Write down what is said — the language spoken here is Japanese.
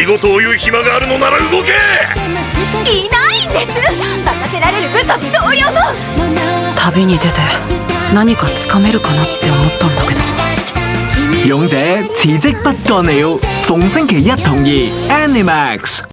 仕事を言う暇があるのなら動け！いないんです。任せられる部下も同僚も。旅に出て何かつかめるかなって思ったんだけど。勇者辭職不幹了，逢星期一同二 Animax。